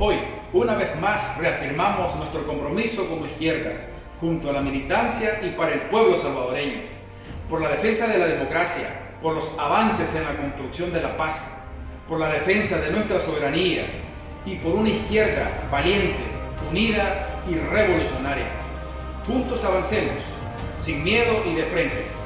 Hoy, Una vez más reafirmamos nuestro compromiso como izquierda, junto a la militancia y para el pueblo salvadoreño, por la defensa de la democracia, por los avances en la construcción de la paz, por la defensa de nuestra soberanía y por una izquierda valiente, unida y revolucionaria. Juntos avancemos, sin miedo y de frente.